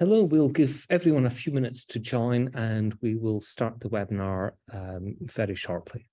Hello, we'll give everyone a few minutes to join and we will start the webinar um, very shortly.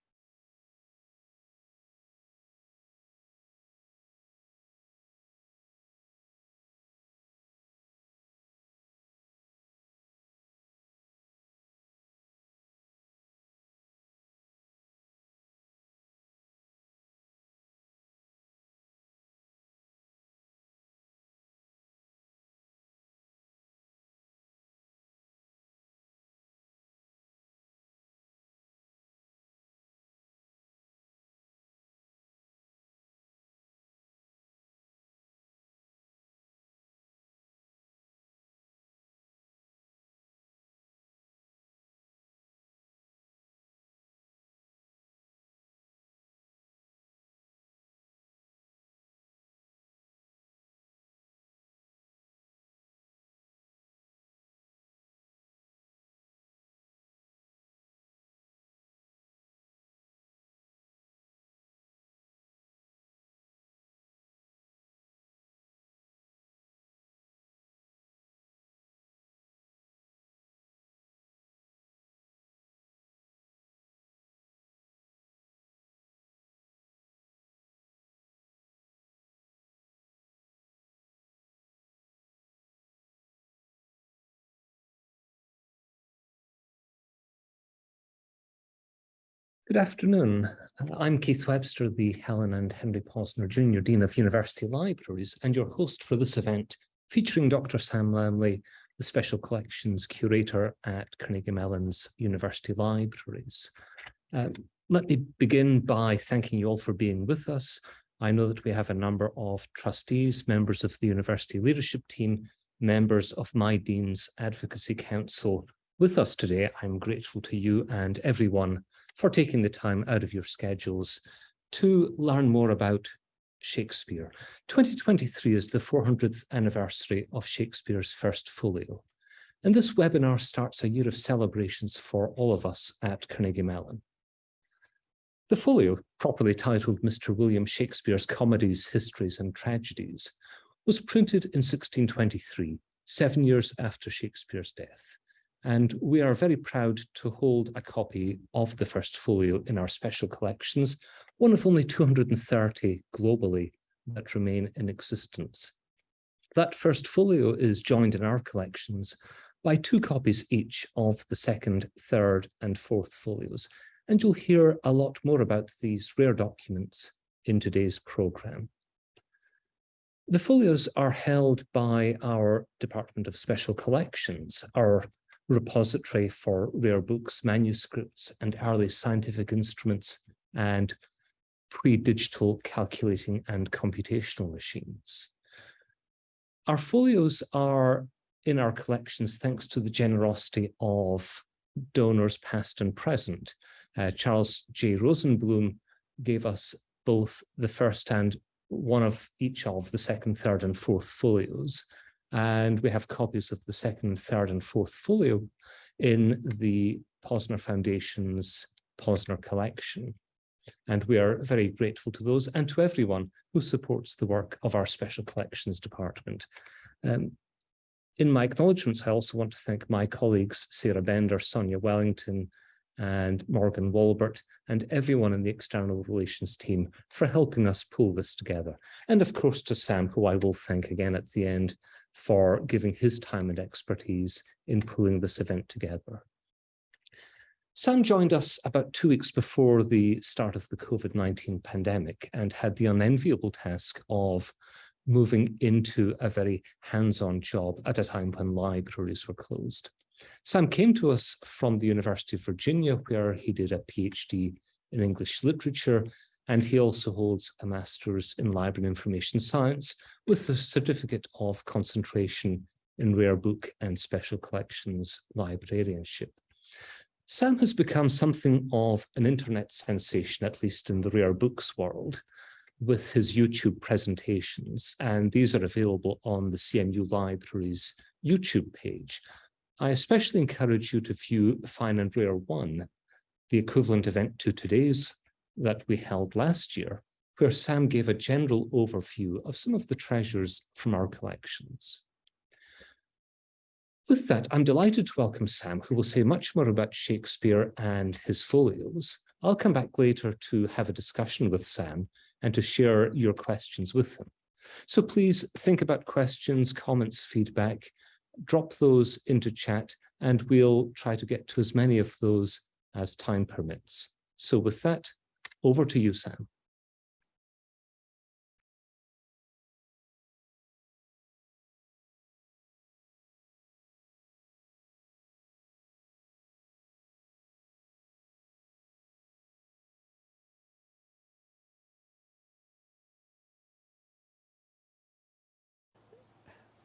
Good afternoon. I'm Keith Webster, the Helen and Henry Posner Jr. Dean of University Libraries and your host for this event featuring Dr. Sam Lemley, the Special Collections Curator at Carnegie Mellon's University Libraries. Um, let me begin by thanking you all for being with us. I know that we have a number of trustees, members of the University Leadership Team, members of my Dean's Advocacy Council with us today. I'm grateful to you and everyone for taking the time out of your schedules to learn more about Shakespeare. 2023 is the 400th anniversary of Shakespeare's first folio. And this webinar starts a year of celebrations for all of us at Carnegie Mellon. The folio, properly titled Mr. William Shakespeare's Comedies, Histories and Tragedies, was printed in 1623, seven years after Shakespeare's death. And we are very proud to hold a copy of the first folio in our special collections, one of only 230 globally that remain in existence. That first folio is joined in our collections by two copies each of the second, third and fourth folios. And you'll hear a lot more about these rare documents in today's programme. The folios are held by our Department of Special Collections, our repository for rare books, manuscripts, and early scientific instruments, and pre-digital calculating and computational machines. Our folios are in our collections thanks to the generosity of donors past and present. Uh, Charles J. Rosenblum gave us both the first and one of each of the second, third, and fourth folios. And we have copies of the second, third, and fourth folio in the Posner Foundation's Posner collection. And we are very grateful to those and to everyone who supports the work of our Special Collections Department. Um, in my acknowledgements, I also want to thank my colleagues, Sarah Bender, Sonia Wellington, and Morgan Walbert, and everyone in the external relations team for helping us pull this together. And of course to Sam, who I will thank again at the end for giving his time and expertise in pulling this event together. Sam joined us about two weeks before the start of the COVID-19 pandemic and had the unenviable task of moving into a very hands-on job at a time when libraries were closed. Sam came to us from the University of Virginia, where he did a PhD in English literature and he also holds a master's in library and information science with a certificate of concentration in rare book and special collections librarianship. Sam has become something of an internet sensation, at least in the rare books world, with his YouTube presentations, and these are available on the CMU Library's YouTube page. I especially encourage you to view Fine and Rare 1, the equivalent event to today's that we held last year, where Sam gave a general overview of some of the treasures from our collections. With that, I'm delighted to welcome Sam, who will say much more about Shakespeare and his folios. I'll come back later to have a discussion with Sam and to share your questions with him. So please think about questions, comments, feedback, drop those into chat, and we'll try to get to as many of those as time permits. So with that, over to you, Sam.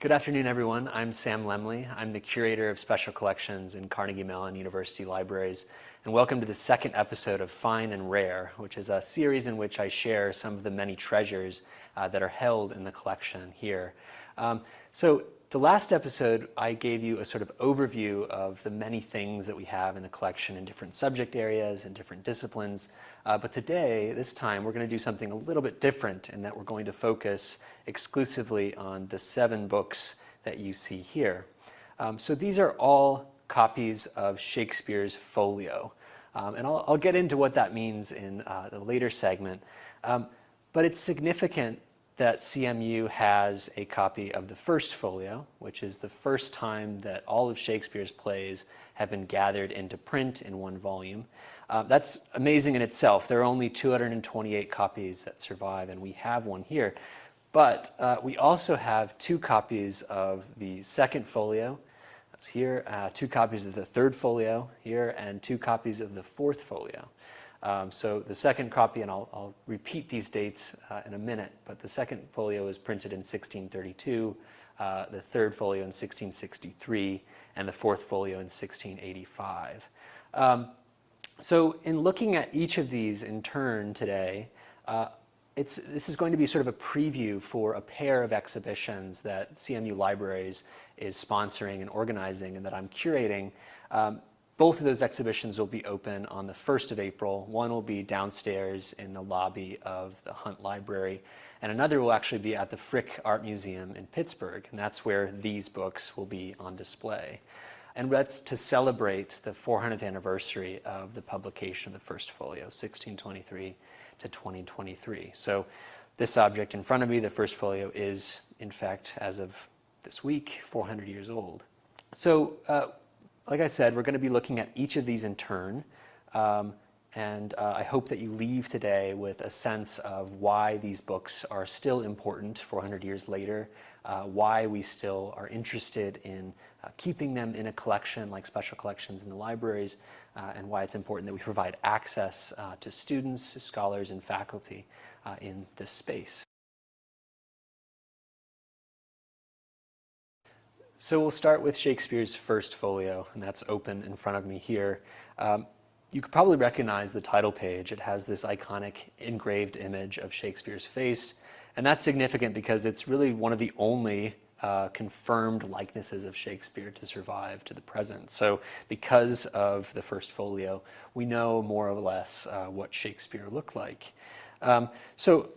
Good afternoon, everyone. I'm Sam Lemley. I'm the curator of special collections in Carnegie Mellon University Libraries. And welcome to the second episode of Fine and Rare, which is a series in which I share some of the many treasures uh, that are held in the collection here. Um, so the last episode, I gave you a sort of overview of the many things that we have in the collection in different subject areas and different disciplines. Uh, but today, this time, we're going to do something a little bit different in that we're going to focus exclusively on the seven books that you see here. Um, so these are all copies of Shakespeare's folio. Um, and I'll, I'll, get into what that means in uh, the later segment. Um, but it's significant that CMU has a copy of the first folio, which is the first time that all of Shakespeare's plays have been gathered into print in one volume. Uh, that's amazing in itself. There are only 228 copies that survive, and we have one here. But uh, we also have two copies of the second folio, that's here, uh, two copies of the third folio here, and two copies of the fourth folio. Um, so the second copy, and I'll, I'll repeat these dates uh, in a minute, but the second folio was printed in 1632, uh, the third folio in 1663, and the fourth folio in 1685. Um, so in looking at each of these in turn today, uh, it's, this is going to be sort of a preview for a pair of exhibitions that CMU Libraries is sponsoring and organizing and that I'm curating. Um, both of those exhibitions will be open on the 1st of April. One will be downstairs in the lobby of the Hunt Library, and another will actually be at the Frick Art Museum in Pittsburgh, and that's where these books will be on display. And that's to celebrate the 400th anniversary of the publication of the first folio, 1623 to 2023. So this object in front of me, the first folio, is in fact, as of this week, 400 years old. So uh, like I said, we're going to be looking at each of these in turn. Um, and uh, I hope that you leave today with a sense of why these books are still important 400 years later, uh, why we still are interested in uh, keeping them in a collection like special collections in the libraries, uh, and why it's important that we provide access uh, to students, scholars, and faculty uh, in this space. So we'll start with Shakespeare's first folio, and that's open in front of me here. Um, you could probably recognize the title page. It has this iconic engraved image of Shakespeare's face, and that's significant because it's really one of the only uh, confirmed likenesses of Shakespeare to survive to the present. So because of the first folio, we know more or less uh, what Shakespeare looked like. Um, so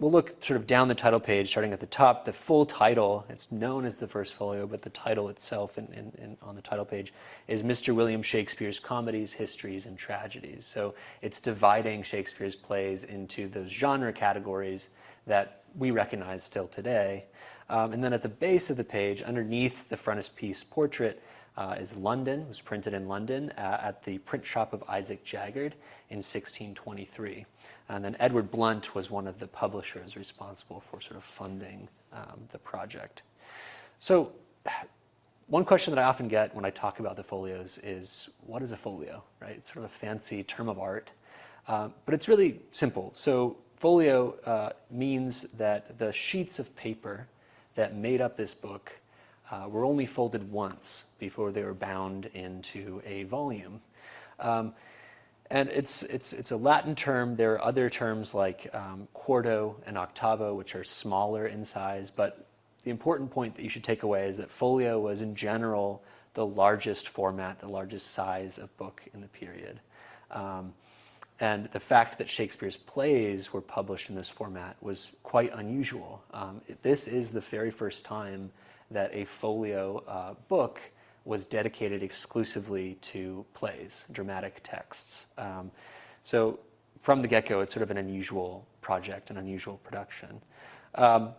we'll look sort of down the title page, starting at the top. The full title, it's known as the first folio, but the title itself in, in, in, on the title page is Mr. William Shakespeare's Comedies, Histories, and Tragedies. So it's dividing Shakespeare's plays into those genre categories that we recognize still today. Um, and then at the base of the page, underneath the frontispiece portrait, uh, is London, was printed in London uh, at the print shop of Isaac Jaggard in 1623. And then Edward Blount was one of the publishers responsible for sort of funding um, the project. So one question that I often get when I talk about the folios is, what is a folio, right? It's sort of a fancy term of art, uh, but it's really simple. So folio uh, means that the sheets of paper that made up this book uh, were only folded once before they were bound into a volume. Um, and it's, it's, it's a Latin term. There are other terms like um, quarto and octavo, which are smaller in size. But the important point that you should take away is that folio was in general the largest format, the largest size of book in the period. Um, and the fact that Shakespeare's plays were published in this format was quite unusual. Um, this is the very first time that a folio uh, book was dedicated exclusively to plays, dramatic texts. Um, so from the get-go, it's sort of an unusual project, an unusual production. Um,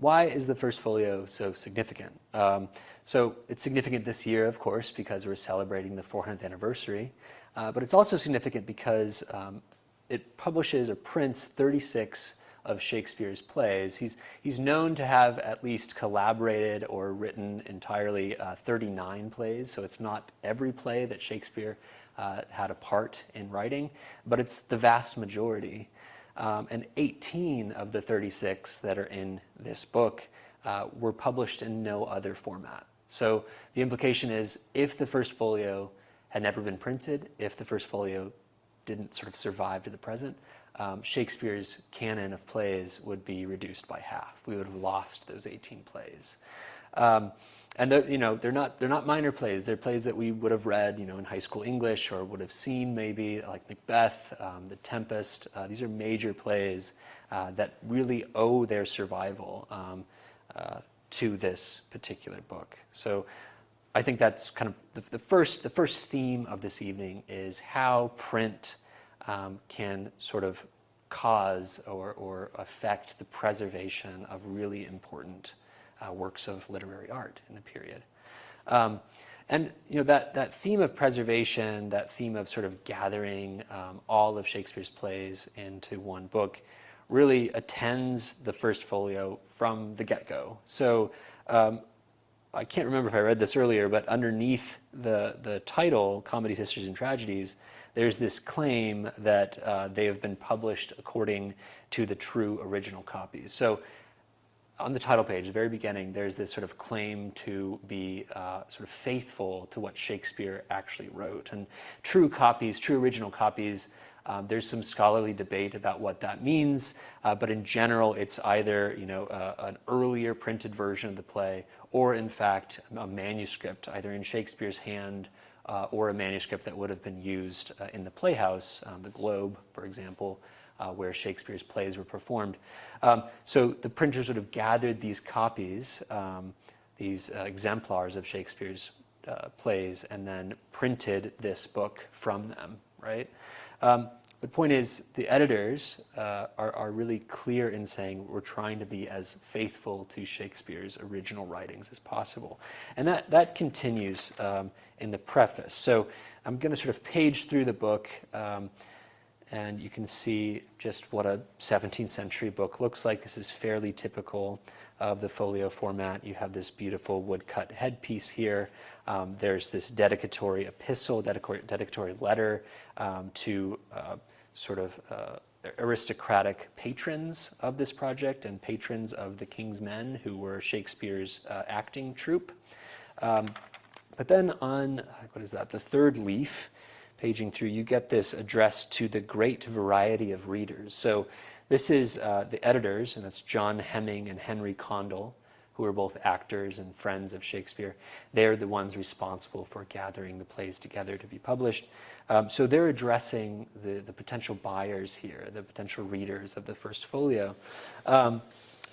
why is the first folio so significant? Um, so it's significant this year, of course, because we're celebrating the 400th anniversary, uh, but it's also significant because um, it publishes or prints 36 of Shakespeare's plays. He's, he's known to have at least collaborated or written entirely uh, 39 plays, so it's not every play that Shakespeare uh, had a part in writing, but it's the vast majority. Um, and 18 of the 36 that are in this book uh, were published in no other format. So the implication is if the first folio had never been printed, if the first folio didn't sort of survive to the present, um, Shakespeare's canon of plays would be reduced by half. We would have lost those 18 plays. Um, and you know they're not they're not minor plays. They're plays that we would have read you know in high school English or would have seen maybe like Macbeth, um, The Tempest. Uh, these are major plays uh, that really owe their survival um, uh, to this particular book. So I think that's kind of the, the, first the first theme of this evening is how print um, can sort of cause or, or affect the preservation of really important uh, works of literary art in the period. Um, and you know that, that theme of preservation, that theme of sort of gathering um, all of Shakespeare's plays into one book, really attends the first folio from the get-go. So um, I can't remember if I read this earlier, but underneath the, the title, Comedies, Histories, and Tragedies, there's this claim that uh, they have been published according to the true original copies. So on the title page, the very beginning, there's this sort of claim to be uh, sort of faithful to what Shakespeare actually wrote. And true copies, true original copies, um, there's some scholarly debate about what that means, uh, but in general, it's either you know uh, an earlier printed version of the play, or in fact a manuscript, either in Shakespeare's hand uh, or a manuscript that would have been used uh, in the playhouse, um, the Globe, for example, uh, where Shakespeare's plays were performed. Um, so the printers would have gathered these copies, um, these uh, exemplars of Shakespeare's uh, plays, and then printed this book from them, right? The point is, the editors uh, are, are, really clear in saying we're trying to be as faithful to Shakespeare's original writings as possible. And that, that continues um, in the preface. So I'm going to sort of page through the book. Um, and you can see just what a 17th century book looks like. This is fairly typical of the folio format. You have this beautiful woodcut headpiece here. Um, there's this dedicatory epistle, dedicatory, dedicatory letter um, to uh, sort of uh, aristocratic patrons of this project and patrons of the King's Men, who were Shakespeare's uh, acting troupe. Um, but then on, what is that, the third leaf, paging through, you get this address to the great variety of readers. So this is uh, the editors, and that's John Heming and Henry Condell, who are both actors and friends of Shakespeare. They're the ones responsible for gathering the plays together to be published. Um, so they're addressing the, the potential buyers here, the potential readers of the first folio. Um,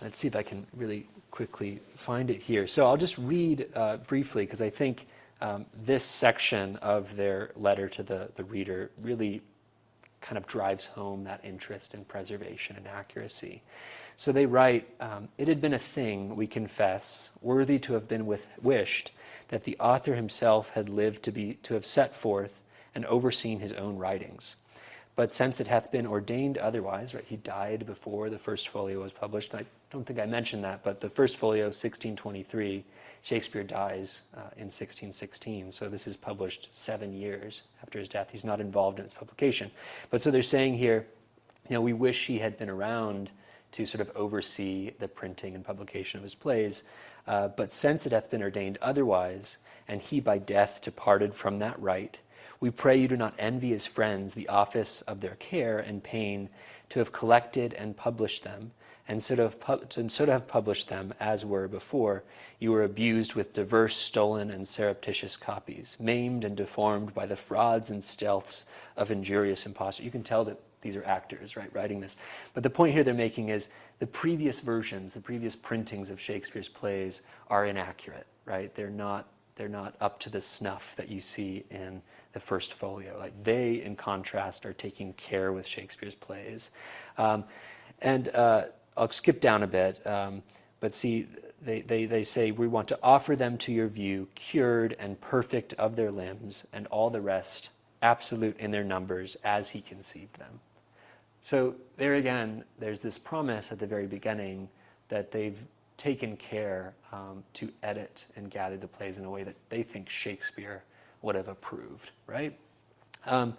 let's see if I can really quickly find it here. So I'll just read uh, briefly because I think um, this section of their letter to the, the reader really kind of drives home that interest in preservation and accuracy. So they write, um, it had been a thing, we confess, worthy to have been with, wished that the author himself had lived to, be, to have set forth and overseen his own writings. But since it hath been ordained otherwise, right, he died before the first folio was published. I don't think I mentioned that, but the first folio, 1623, Shakespeare dies uh, in 1616. So this is published seven years after his death. He's not involved in its publication. But so they're saying here, you know, we wish he had been around to sort of oversee the printing and publication of his plays. Uh, but since it hath been ordained otherwise, and he by death departed from that right, we pray you do not envy his friends the office of their care and pain to have collected and published them, and so to have, and so to have published them as were before, you were abused with diverse stolen and surreptitious copies, maimed and deformed by the frauds and stealths of injurious impostors. You can tell that these are actors, right, writing this. But the point here they're making is the previous versions, the previous printings of Shakespeare's plays are inaccurate, right? They're not They're not up to the snuff that you see in the first folio. Like they, in contrast, are taking care with Shakespeare's plays. Um, and uh, I'll skip down a bit, um, but see, they, they, they say, we want to offer them to your view, cured and perfect of their limbs, and all the rest absolute in their numbers as he conceived them. So there again, there's this promise at the very beginning that they've taken care um, to edit and gather the plays in a way that they think Shakespeare would have approved, right? Um,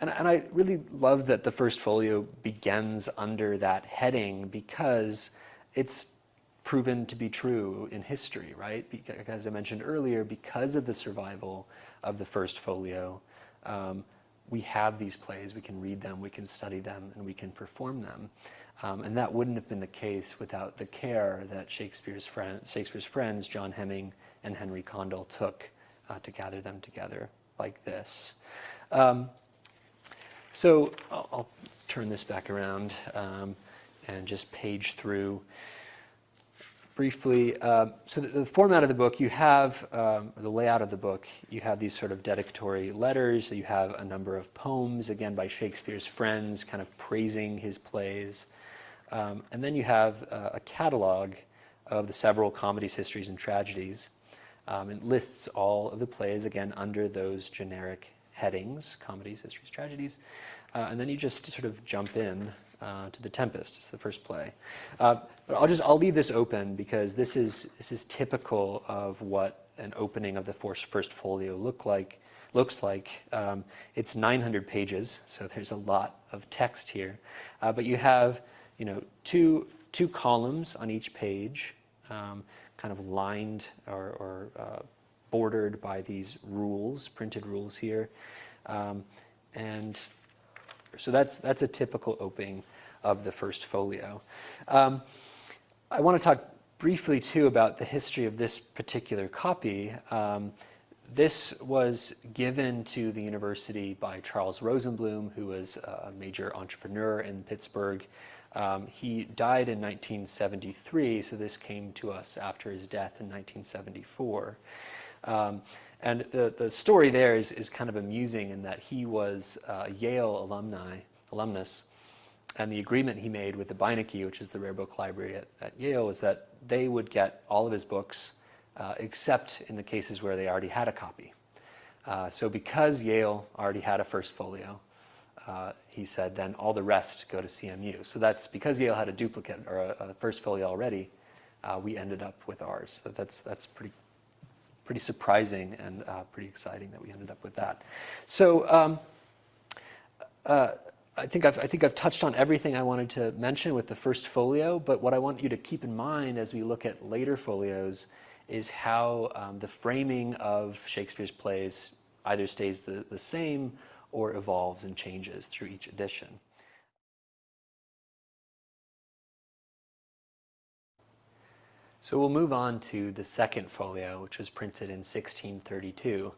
and, and I really love that the first folio begins under that heading because it's proven to be true in history, right? Because, as I mentioned earlier, because of the survival of the first folio, um, we have these plays, we can read them, we can study them, and we can perform them. Um, and that wouldn't have been the case without the care that Shakespeare's, friend, Shakespeare's friends, John Hemming and Henry Condell, took uh, to gather them together like this. Um, so I'll, I'll, turn this back around um, and just page through briefly. Uh, so the, the, format of the book, you have, um, the layout of the book, you have these sort of dedicatory letters, you have a number of poems, again by Shakespeare's friends, kind of praising his plays. Um, and then you have uh, a catalog of the several comedies, histories, and tragedies. Um, it lists all of the plays, again, under those generic headings, comedies, histories, tragedies. Uh, and then you just sort of jump in uh, to The Tempest, it's the first play. Uh, but I'll just, I'll leave this open because this is, this is typical of what an opening of the first folio look like, looks like. Um, it's 900 pages, so there's a lot of text here. Uh, but you have you know, two, two columns on each page, um, kind of lined or, or uh, bordered by these rules, printed rules here. Um, and so that's, that's a typical opening of the first folio. Um, I want to talk briefly too about the history of this particular copy. Um, this was given to the university by Charles Rosenblum, who was a major entrepreneur in Pittsburgh. Um, he died in 1973, so this came to us after his death in 1974. Um, and the, the story there is, is kind of amusing in that he was a Yale alumni, alumnus, and the agreement he made with the Beinecke, which is the rare book library at, at Yale, was that they would get all of his books, uh, except in the cases where they already had a copy. Uh, so because Yale already had a first folio, uh, he said, then all the rest go to CMU. So that's because Yale had a duplicate or a, a first folio already, uh, we ended up with ours. So that's, that's pretty, pretty surprising and uh, pretty exciting that we ended up with that. So um, uh, I think, I've, I think I've touched on everything I wanted to mention with the first folio, but what I want you to keep in mind as we look at later folios is how um, the framing of Shakespeare's plays either stays the, the same or evolves and changes through each edition. So we'll move on to the second folio, which was printed in 1632.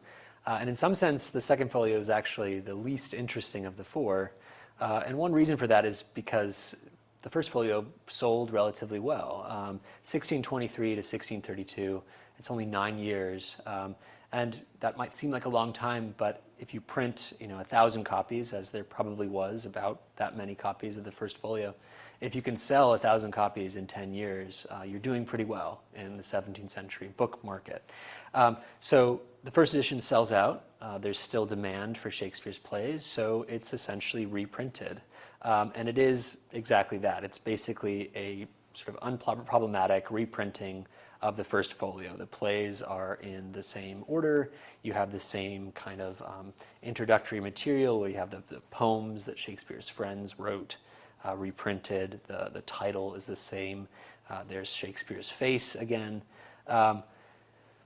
Uh, and in some sense, the second folio is actually the least interesting of the four. Uh, and one reason for that is because the first folio sold relatively well. Um, 1623 to 1632, it's only nine years. Um, and that might seem like a long time, but if you print, you know, a thousand copies, as there probably was about that many copies of the first folio, if you can sell a thousand copies in 10 years, uh, you're doing pretty well in the 17th century book market. Um, so the first edition sells out. Uh, there's still demand for Shakespeare's plays, so it's essentially reprinted. Um, and it is exactly that. It's basically a sort of unproblematic reprinting of the first folio. The plays are in the same order. You have the same kind of um, introductory material where you have the, the, poems that Shakespeare's friends wrote uh, reprinted. The, the title is the same. Uh, there's Shakespeare's face again. Um,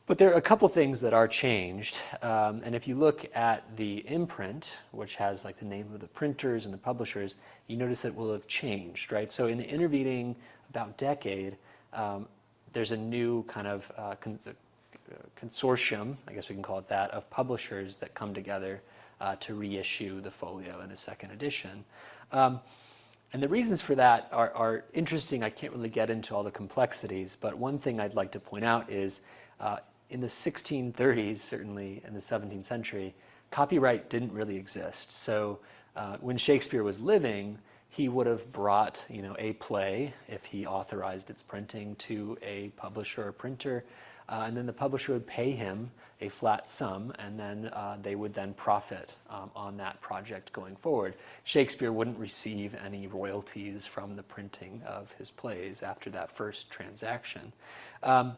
but there are a couple things that are changed. Um, and if you look at the imprint, which has like the name of the printers and the publishers, you notice that will have changed, right? So in the intervening about decade, um, there's a new kind of uh, con uh, consortium, I guess we can call it that, of publishers that come together uh, to reissue the folio in a second edition. Um, and the reasons for that are, are, interesting. I can't really get into all the complexities, but one thing I'd like to point out is uh, in the 1630s, certainly in the 17th century, copyright didn't really exist. So uh, when Shakespeare was living, he would have brought you know, a play, if he authorized its printing, to a publisher or printer, uh, and then the publisher would pay him a flat sum, and then uh, they would then profit um, on that project going forward. Shakespeare wouldn't receive any royalties from the printing of his plays after that first transaction. Um,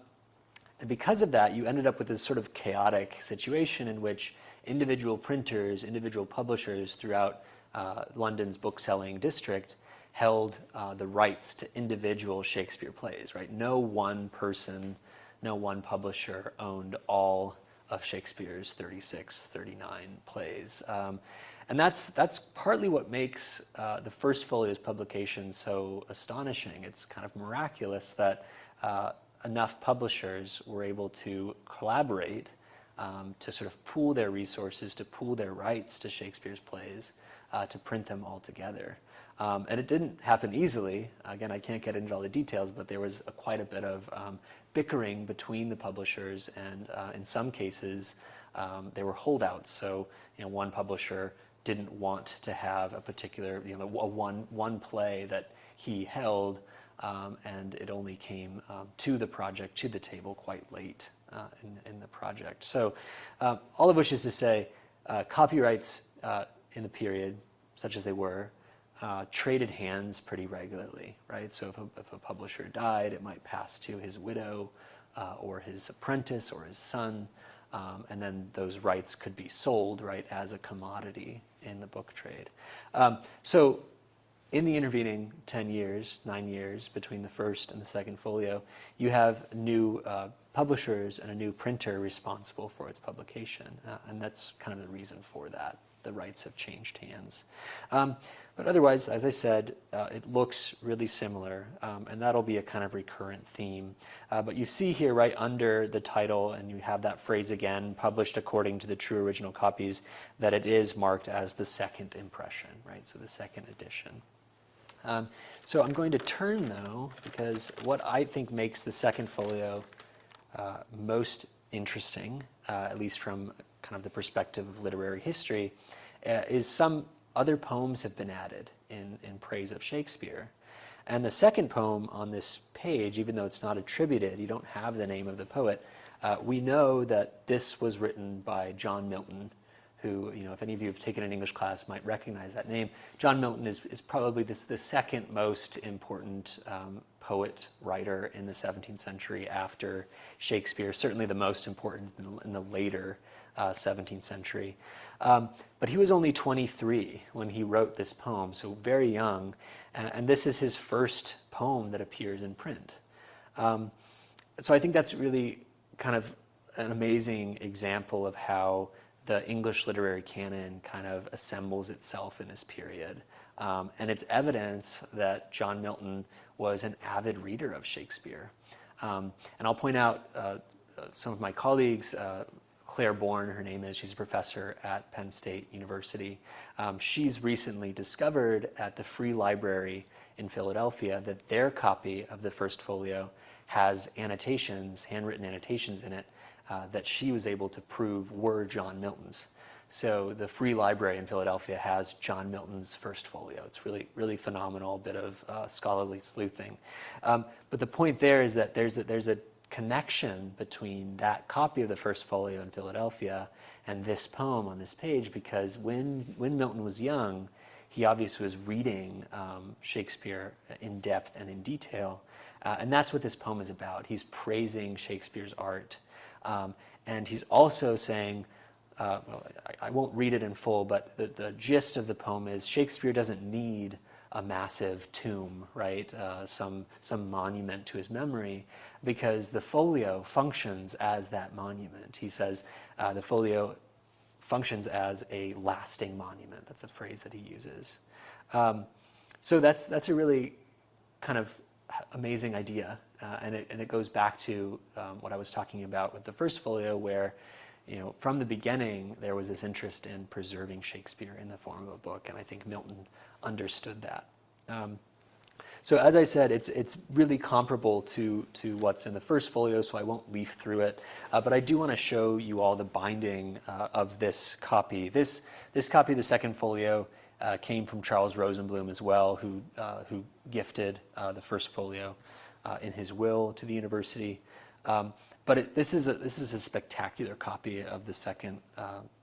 and because of that, you ended up with this sort of chaotic situation in which individual printers, individual publishers throughout uh, London's bookselling district held uh, the rights to individual Shakespeare plays, right? No one person, no one publisher owned all of Shakespeare's 36, 39 plays. Um, and that's, that's partly what makes uh, the first folio's publication so astonishing. It's kind of miraculous that uh, enough publishers were able to collaborate um, to sort of pool their resources, to pool their rights to Shakespeare's plays, uh, to print them all together. Um, and it didn't happen easily. Again, I can't get into all the details, but there was a, quite a bit of um, bickering between the publishers, and uh, in some cases, um, there were holdouts. So, you know, one publisher didn't want to have a particular, you know, a one one play that he held, um, and it only came um, to the project, to the table, quite late uh, in, in the project. So, uh, all of which is to say, uh, copyrights uh, in the period, such as they were, uh, traded hands pretty regularly, right? So if a, if a, publisher died, it might pass to his widow uh, or his apprentice or his son, um, and then those rights could be sold, right, as a commodity in the book trade. Um, so in the intervening 10 years, nine years between the first and the second folio, you have new uh, publishers and a new printer responsible for its publication, uh, and that's kind of the reason for that the rights have changed hands. Um, but otherwise, as I said, uh, it looks really similar, um, and that'll be a kind of recurrent theme. Uh, but you see here right under the title, and you have that phrase again, published according to the true original copies, that it is marked as the second impression, right? So the second edition. Um, so I'm going to turn though, because what I think makes the second folio uh, most interesting, uh, at least from kind of the perspective of literary history, uh, is some other poems have been added in, in praise of Shakespeare. And the second poem on this page, even though it's not attributed, you don't have the name of the poet, uh, we know that this was written by John Milton, who, you know, if any of you have taken an English class might recognize that name. John Milton is, is probably this, the second most important um, poet, writer in the 17th century after Shakespeare, certainly the most important in, in the later uh, 17th century. Um, but he was only 23 when he wrote this poem, so very young. And, and this is his first poem that appears in print. Um, so I think that's really kind of an amazing example of how the English literary canon kind of assembles itself in this period. Um, and it's evidence that John Milton was an avid reader of Shakespeare. Um, and I'll point out uh, some of my colleagues, uh, Claire Bourne, her name is, she's a professor at Penn State University. Um, she's recently discovered at the Free Library in Philadelphia that their copy of the first folio has annotations, handwritten annotations in it, uh, that she was able to prove were John Milton's. So the Free Library in Philadelphia has John Milton's first folio. It's really, really phenomenal, bit of uh, scholarly sleuthing. Um, but the point there is that there's a, there's a connection between that copy of the first folio in Philadelphia and this poem on this page because when, when Milton was young, he obviously was reading um, Shakespeare in depth and in detail. Uh, and that's what this poem is about. He's praising Shakespeare's art. Um, and he's also saying, uh, well, I, I, won't read it in full, but the, the gist of the poem is Shakespeare doesn't need a massive tomb, right? Uh, some, some monument to his memory, because the folio functions as that monument. He says uh, the folio functions as a lasting monument. That's a phrase that he uses. Um, so that's, that's a really kind of amazing idea. Uh, and, it, and it goes back to um, what I was talking about with the first folio where you know, from the beginning, there was this interest in preserving Shakespeare in the form of a book, and I think Milton understood that. Um, So as I said, it's, it's really comparable to, to what's in the first folio, so I won't leaf through it. Uh, but I do want to show you all the binding uh, of this copy. This, this copy of the second folio uh, came from Charles Rosenblum as well, who, uh, who gifted uh, the first folio uh, in his will to the university. Um, but it, this, is a, this is a spectacular copy of the second,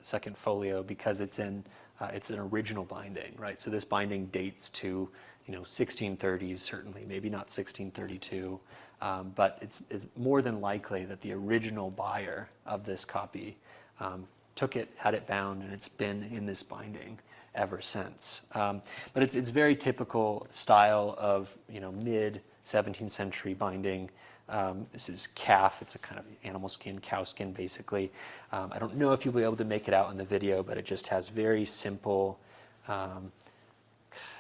second folio because it's in uh, it's an original binding, right? So this binding dates to, you know, 1630s certainly, maybe not 1632, um, but it's, it's more than likely that the original buyer of this copy um, took it, had it bound, and it's been in this binding ever since. Um, but it's, it's very typical style of, you know, mid 17th century binding. Um, this is calf, it's a kind of animal skin, cow skin basically. Um, I don't know if you'll be able to make it out in the video, but it just has very simple um,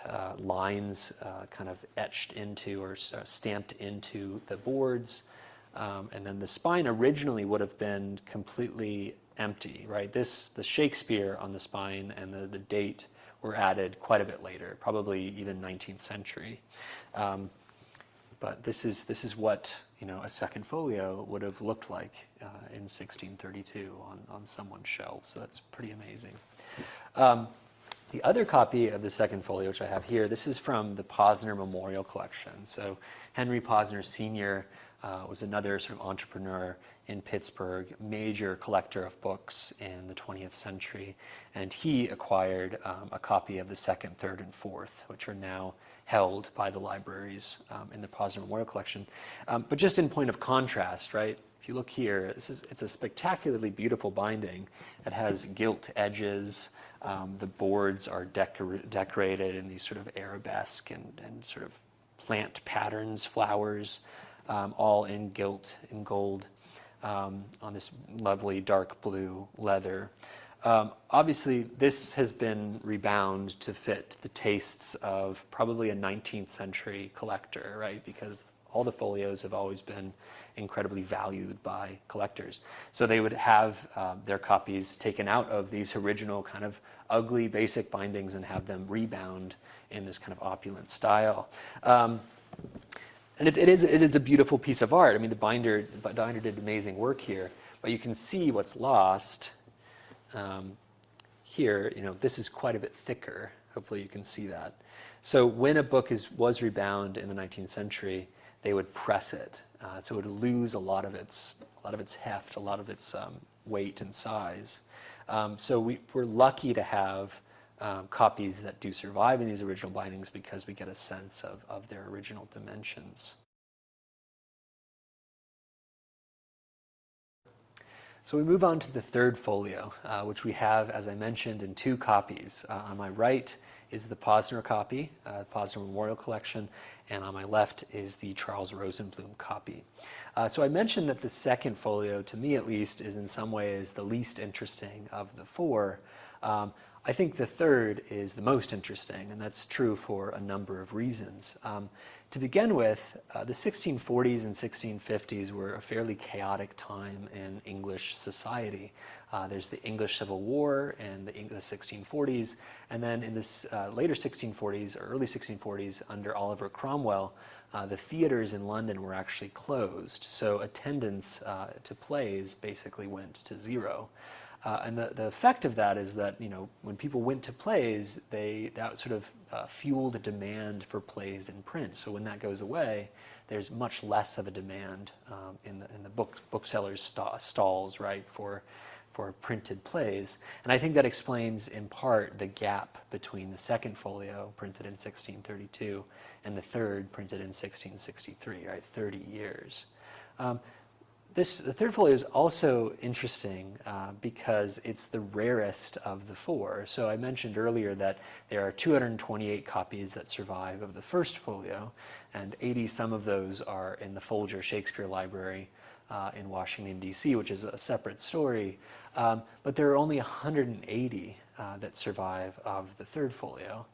uh, lines uh, kind of etched into or uh, stamped into the boards. Um, and then the spine originally would have been completely empty, right? This, the Shakespeare on the spine and the, the date were added quite a bit later, probably even 19th century. Um, but this is, this is what you know, a second folio would have looked like uh, in 1632 on, on someone's shelf. So that's pretty amazing. Um, the other copy of the second folio, which I have here, this is from the Posner Memorial Collection. So Henry Posner Sr. Uh, was another sort of entrepreneur in Pittsburgh, major collector of books in the 20th century. And he acquired um, a copy of the second, third, and fourth, which are now held by the libraries um, in the Posner Memorial Collection. Um, but just in point of contrast, right, if you look here, this is, it's a spectacularly beautiful binding. It has gilt edges. Um, the boards are decor decorated in these sort of arabesque and, and sort of plant patterns, flowers, um, all in gilt, and gold, um, on this lovely dark blue leather. Um, obviously, this has been rebound to fit the tastes of probably a 19th century collector, right? Because all the folios have always been incredibly valued by collectors. So they would have uh, their copies taken out of these original kind of ugly basic bindings and have them rebound in this kind of opulent style. Um, and it, it, is, it is a beautiful piece of art. I mean, the binder, the binder did amazing work here, but you can see what's lost um, here, you know, this is quite a bit thicker. Hopefully you can see that. So when a book is, was rebound in the 19th century, they would press it. Uh, so it would lose a lot of its, a lot of its heft, a lot of its um, weight and size. Um, so we, we're lucky to have um, copies that do survive in these original bindings because we get a sense of, of their original dimensions. So we move on to the third folio, uh, which we have, as I mentioned, in two copies. Uh, on my right is the Posner copy, uh, Posner Memorial Collection, and on my left is the Charles Rosenblum copy. Uh, so I mentioned that the second folio, to me at least, is in some ways the least interesting of the four. Um, I think the third is the most interesting, and that's true for a number of reasons. Um, to begin with, uh, the 1640s and 1650s were a fairly chaotic time in English society. Uh, there's the English Civil War and the, the 1640s, and then in the uh, later 1640s or early 1640s under Oliver Cromwell, uh, the theaters in London were actually closed. So attendance uh, to plays basically went to zero. Uh, and the, the effect of that is that, you know, when people went to plays, they, that sort of uh, fueled a demand for plays in print. So when that goes away, there's much less of a demand um, in the, in the book, booksellers' st stalls, right, for, for printed plays. And I think that explains in part the gap between the second folio, printed in 1632, and the third, printed in 1663, right, 30 years. Um, this, the third folio is also interesting uh, because it's the rarest of the four. So I mentioned earlier that there are 228 copies that survive of the first folio, and 80 some of those are in the Folger Shakespeare Library uh, in Washington, D.C., which is a separate story. Um, but there are only 180 uh, that survive of the third folio.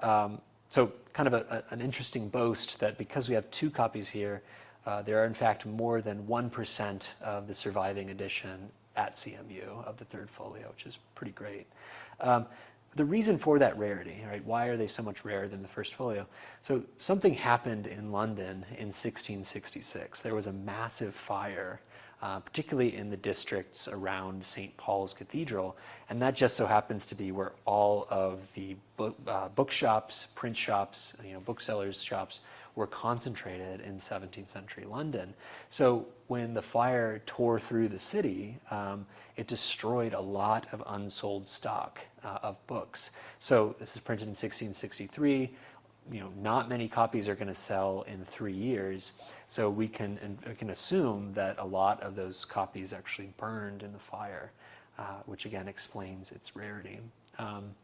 Um, so kind of a, a, an interesting boast that because we have two copies here, uh, there are in fact more than 1% of the surviving edition at CMU of the third folio, which is pretty great. Um, the reason for that rarity, right? Why are they so much rarer than the first folio? So something happened in London in 1666. There was a massive fire, uh, particularly in the districts around St. Paul's Cathedral, and that just so happens to be where all of the book, uh, bookshops, print shops, you know, booksellers' shops were concentrated in 17th century London. So when the fire tore through the city, um, it destroyed a lot of unsold stock uh, of books. So this is printed in 1663. You know, not many copies are going to sell in three years. So we can, we can assume that a lot of those copies actually burned in the fire, uh, which again explains its rarity. Um,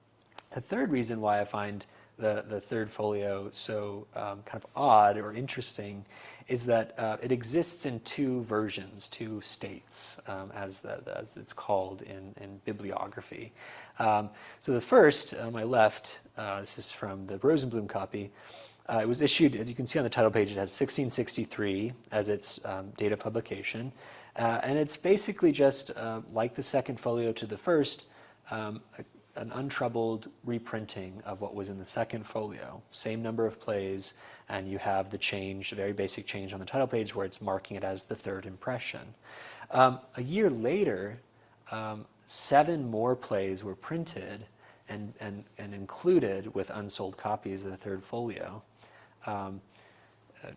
the third reason why I find the, the third folio so um, kind of odd or interesting is that uh, it exists in two versions, two states, um, as, the, as it's called in, in bibliography. Um, so the first, on my left, uh, this is from the Rosenbloom copy, uh, it was issued, as you can see on the title page, it has 1663 as its um, date of publication. Uh, and it's basically just uh, like the second folio to the first, um, a an untroubled reprinting of what was in the second folio. Same number of plays, and you have the change, a very basic change on the title page where it's marking it as the third impression. Um, a year later, um, seven more plays were printed and, and, and included with unsold copies of the third folio. Um,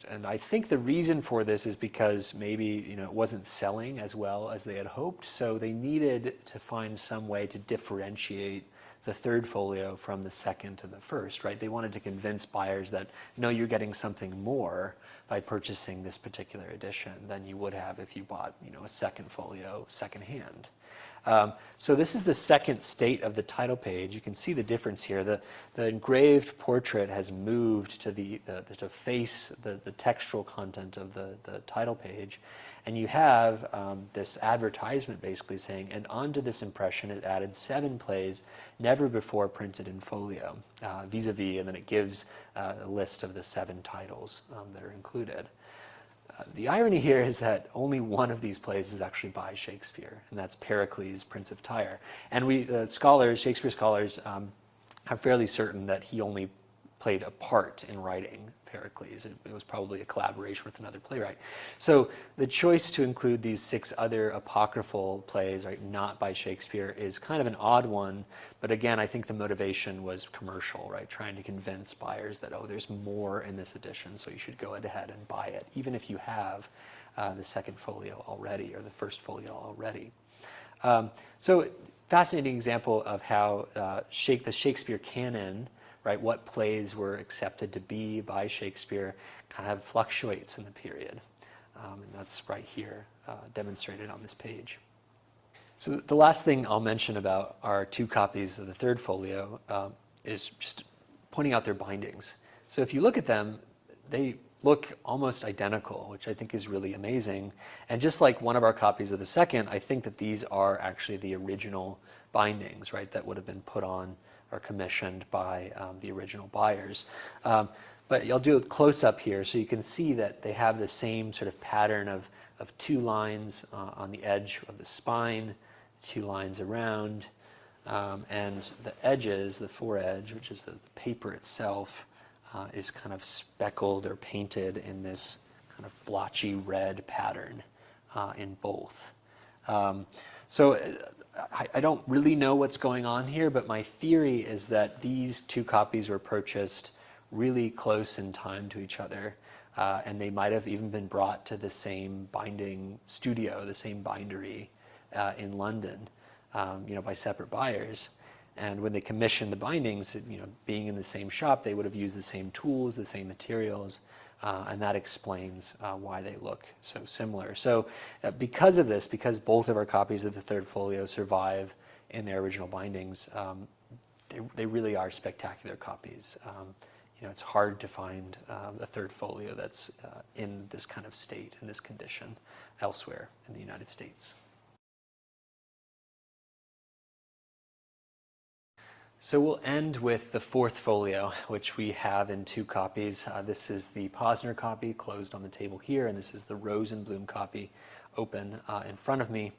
and I think the reason for this is because maybe you know it wasn't selling as well as they had hoped, so they needed to find some way to differentiate the third folio from the second to the first, right? They wanted to convince buyers that no, you're getting something more by purchasing this particular edition than you would have if you bought you know a second folio secondhand. Um, so this is the second state of the title page. You can see the difference here. The, the engraved portrait has moved to, the, the, to face the, the textual content of the, the title page. And you have um, this advertisement basically saying, and onto this impression is added seven plays never before printed in folio, uh, vis-a-vis, -vis, and then it gives uh, a list of the seven titles um, that are included the irony here is that only one of these plays is actually by Shakespeare, and that's Pericles, Prince of Tyre. And we, uh, scholars, Shakespeare scholars, um, are fairly certain that he only played a part in writing Pericles. It, it, was probably a collaboration with another playwright. So the choice to include these six other apocryphal plays, right, not by Shakespeare, is kind of an odd one. But again, I think the motivation was commercial, right, trying to convince buyers that, oh, there's more in this edition, so you should go ahead and buy it, even if you have uh, the second folio already or the first folio already. Um, so fascinating example of how uh, Shake, the Shakespeare canon right? What plays were accepted to be by Shakespeare kind of fluctuates in the period. Um, and that's right here uh, demonstrated on this page. So the last thing I'll mention about our two copies of the third folio um, is just pointing out their bindings. So if you look at them, they look almost identical, which I think is really amazing. And just like one of our copies of the second, I think that these are actually the original bindings, right, that would have been put on are commissioned by um, the original buyers. Um, but I'll do a close-up here so you can see that they have the same sort of pattern of, of two lines uh, on the edge of the spine, two lines around, um, and the edges, the foredge, which is the, the paper itself, uh, is kind of speckled or painted in this kind of blotchy red pattern uh, in both. Um, so uh, I, I, don't really know what's going on here, but my theory is that these two copies were purchased really close in time to each other. Uh, and they might have even been brought to the same binding studio, the same bindery uh, in London, um, you know, by separate buyers. And when they commissioned the bindings, you know, being in the same shop, they would have used the same tools, the same materials, uh, and that explains uh, why they look so similar. So uh, because of this, because both of our copies of the third folio survive in their original bindings, um, they, they, really are spectacular copies. Um, you know, it's hard to find uh, a third folio that's uh, in this kind of state, in this condition, elsewhere in the United States. So we'll end with the fourth folio, which we have in two copies. Uh, this is the Posner copy closed on the table here, and this is the Rosenbloom copy open uh, in front of me.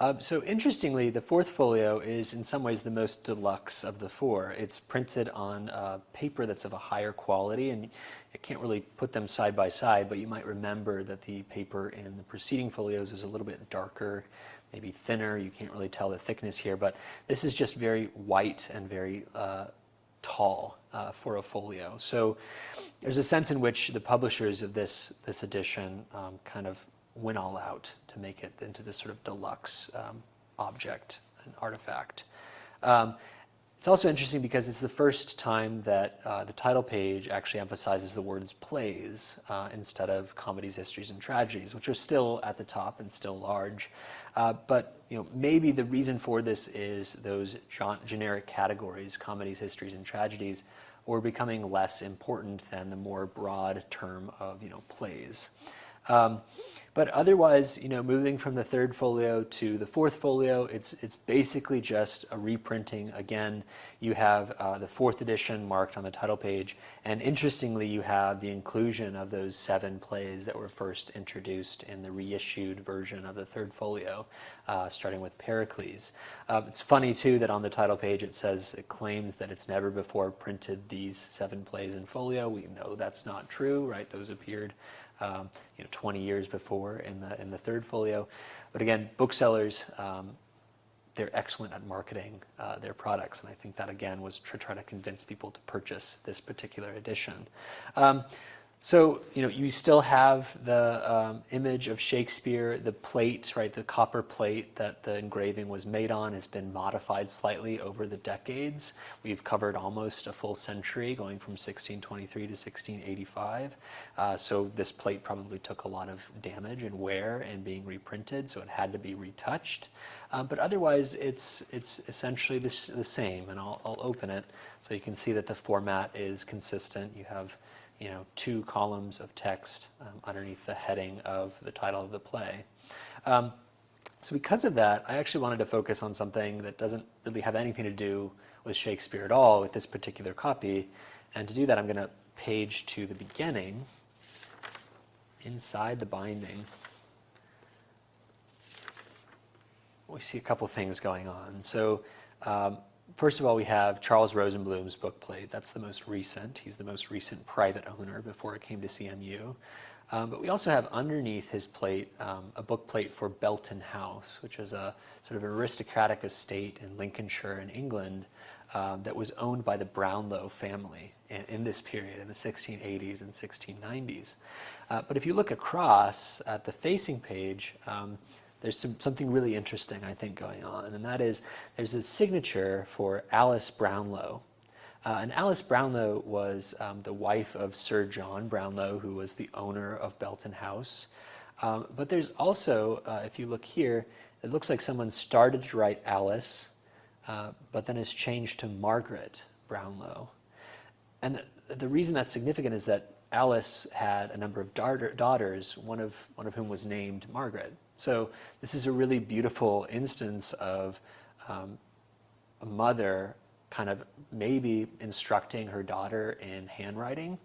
Uh, so interestingly, the fourth folio is in some ways the most deluxe of the four. It's printed on uh, paper that's of a higher quality, and I can't really put them side by side, but you might remember that the paper in the preceding folios is a little bit darker, maybe thinner. You can't really tell the thickness here, but this is just very white and very uh, tall uh, for a folio. So there's a sense in which the publishers of this, this edition um, kind of went all out to make it into this sort of deluxe um, object and artifact. Um, it's also interesting because it's the first time that uh, the title page actually emphasizes the words plays uh, instead of comedies, histories, and tragedies, which are still at the top and still large. Uh, but you know, maybe the reason for this is those generic categories, comedies, histories, and tragedies, were becoming less important than the more broad term of you know, plays. Um, but otherwise, you know, moving from the third folio to the fourth folio, it's, it's basically just a reprinting. Again, you have uh, the fourth edition marked on the title page, and interestingly, you have the inclusion of those seven plays that were first introduced in the reissued version of the third folio, uh, starting with Pericles. Um, it's funny, too, that on the title page it says, it claims that it's never before printed these seven plays in folio. We know that's not true, right? Those appeared um, you know, 20 years before in the, in the third folio. But again, booksellers, um, they're excellent at marketing uh, their products. And I think that again was to try to convince people to purchase this particular edition. Um, so, you know, you still have the um, image of Shakespeare, the plate, right, the copper plate that the engraving was made on has been modified slightly over the decades. We've covered almost a full century, going from 1623 to 1685. Uh, so this plate probably took a lot of damage and wear and being reprinted, so it had to be retouched. Uh, but otherwise, it's, it's essentially the, the same, and I'll, I'll open it so you can see that the format is consistent. You have you know, two columns of text um, underneath the heading of the title of the play. Um, so because of that, I actually wanted to focus on something that doesn't really have anything to do with Shakespeare at all with this particular copy. And to do that, I'm going to page to the beginning inside the binding. We see a couple things going on. So um, first of all, we have Charles Rosenbloom's book plate. That's the most recent. He's the most recent private owner before it came to CMU. Um, but we also have underneath his plate um, a book plate for Belton House, which is a sort of aristocratic estate in Lincolnshire in England um, that was owned by the Brownlow family in, in, this period, in the 1680s and 1690s. Uh, but if you look across at the facing page, um, there's some, something really interesting, I think, going on, and that is there's a signature for Alice Brownlow. Uh, and Alice Brownlow was um, the wife of Sir John Brownlow, who was the owner of Belton House. Um, but there's also, uh, if you look here, it looks like someone started to write Alice, uh, but then has changed to Margaret Brownlow. And the, the, reason that's significant is that Alice had a number of daughter, daughters, one of, one of whom was named Margaret. So this is a really beautiful instance of um, a mother kind of maybe instructing her daughter in handwriting.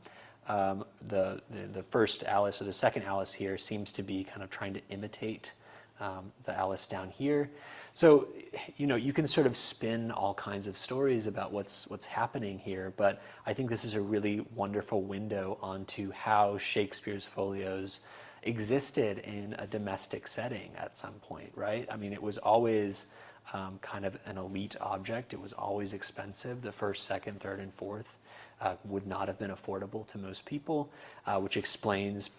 Um, the, the, the, first Alice or the second Alice here seems to be kind of trying to imitate um, the Alice down here. So, you know, you can sort of spin all kinds of stories about what's, what's happening here, but I think this is a really wonderful window onto how Shakespeare's folios existed in a domestic setting at some point, right? I mean, it was always um, kind of an elite object. It was always expensive. The first, second, third, and fourth uh, would not have been affordable to most people, uh, which explains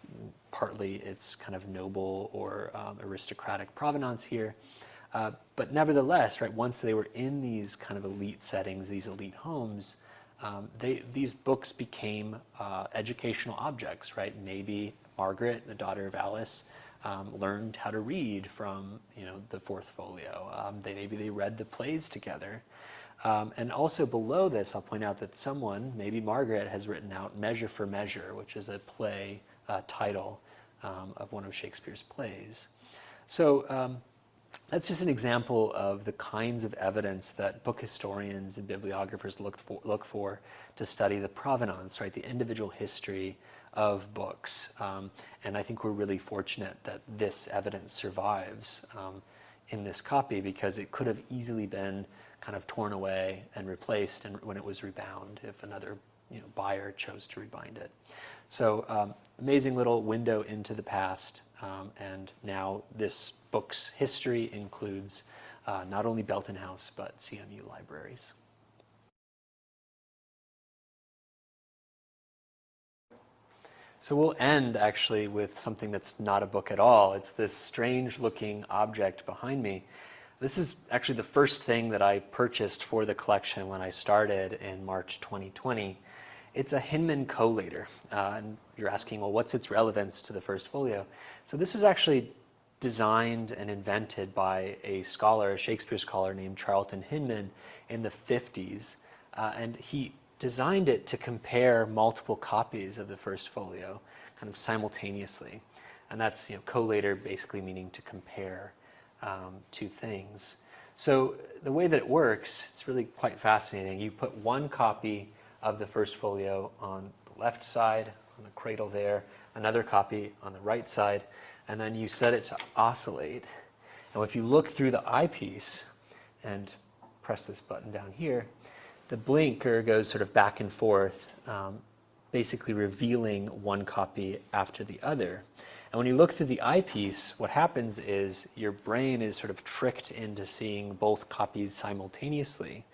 partly its kind of noble or um, aristocratic provenance here. Uh, but nevertheless, right, once they were in these kind of elite settings, these elite homes, um, they, these books became uh, educational objects, right? Maybe Margaret, the daughter of Alice, um, learned how to read from you know the fourth folio. Um, they maybe they read the plays together. Um, and also below this, I'll point out that someone, maybe Margaret, has written out Measure for Measure, which is a play uh, title um, of one of Shakespeare's plays. So um, that's just an example of the kinds of evidence that book historians and bibliographers look for, look for to study the provenance, right, the individual history of books. Um, and I think we're really fortunate that this evidence survives um, in this copy because it could have easily been kind of torn away and replaced and when it was rebound if another you know, buyer chose to rebind it. So um, amazing little window into the past. Um, and now this book's history includes uh, not only Belton House, but CMU libraries. So we'll end actually with something that's not a book at all. It's this strange looking object behind me. This is actually the first thing that I purchased for the collection when I started in March 2020. It's a Hinman collator. Uh, and you're asking, well, what's its relevance to the first folio? So this was actually designed and invented by a scholar, a Shakespeare scholar named Charlton Hinman in the 50s. Uh, and he designed it to compare multiple copies of the first folio kind of simultaneously. And that's, you know, collator basically meaning to compare um, two things. So the way that it works, it's really quite fascinating. You put one copy of the first folio on the left side, on the cradle there, another copy on the right side, and then you set it to oscillate. And if you look through the eyepiece and press this button down here, the blinker goes sort of back and forth, um, basically revealing one copy after the other. And when you look through the eyepiece, what happens is your brain is sort of tricked into seeing both copies simultaneously.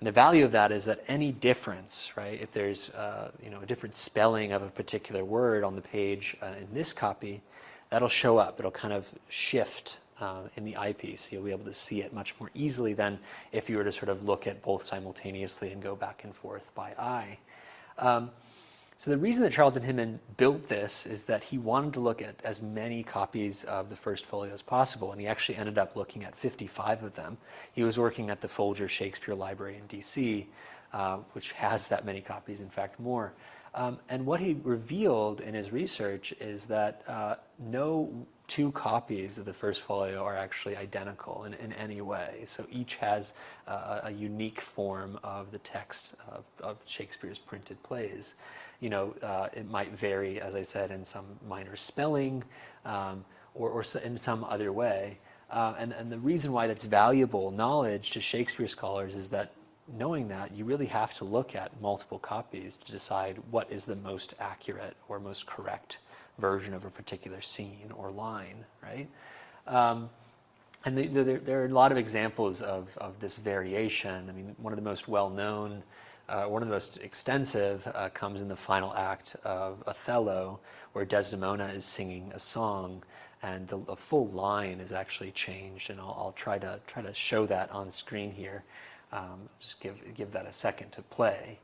And the value of that is that any difference, right, if there's uh, you know, a different spelling of a particular word on the page uh, in this copy, that'll show up. It'll kind of shift uh, in the eyepiece. You'll be able to see it much more easily than if you were to sort of look at both simultaneously and go back and forth by eye. Um, so the reason that Charlton Hinman built this is that he wanted to look at as many copies of the first folio as possible, and he actually ended up looking at 55 of them. He was working at the Folger Shakespeare Library in DC, uh, which has that many copies, in fact more. Um, and what he revealed in his research is that uh, no two copies of the first folio are actually identical in, in any way. So each has uh, a unique form of the text of, of Shakespeare's printed plays. You know, uh, it might vary, as I said, in some minor spelling um, or, or, in some other way. Uh, and, and the reason why that's valuable knowledge to Shakespeare scholars is that knowing that, you really have to look at multiple copies to decide what is the most accurate or most correct version of a particular scene or line, right? Um, and the, the, there are a lot of examples of, of this variation. I mean, one of the most well-known, uh, one of the most extensive uh, comes in the final act of Othello, where Desdemona is singing a song, and the, the full line is actually changed. And I'll, I'll, try to try to show that on screen here. Um, just give, give that a second to play.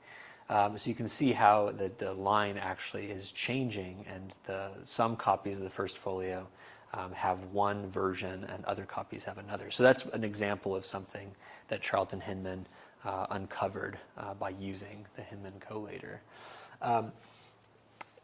Um, so you can see how the, the line actually is changing and the, some copies of the first folio um, have one version and other copies have another. So that's an example of something that Charlton Hinman uh, uncovered uh, by using the Hinman collator. Um,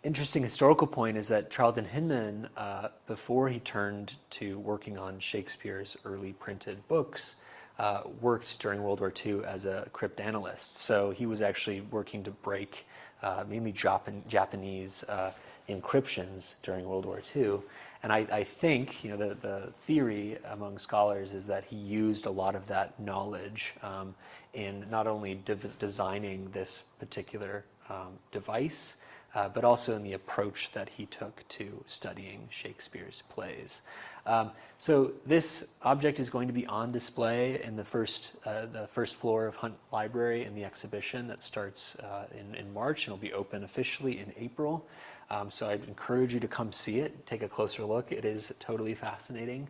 interesting historical point is that Charlton Hinman, uh, before he turned to working on Shakespeare's early printed books, uh, worked during World War II as a cryptanalyst. So he was actually working to break uh, mainly Japan, Japanese uh, encryptions during World War II. And I, I, think, you know, the, the theory among scholars is that he used a lot of that knowledge um, in not only de designing this particular um, device, uh, but also in the approach that he took to studying Shakespeare's plays. Um, so this object is going to be on display in the first, uh, the first floor of Hunt Library in the exhibition that starts uh, in, in March and will be open officially in April. Um, so I'd encourage you to come see it, take a closer look. It is totally fascinating.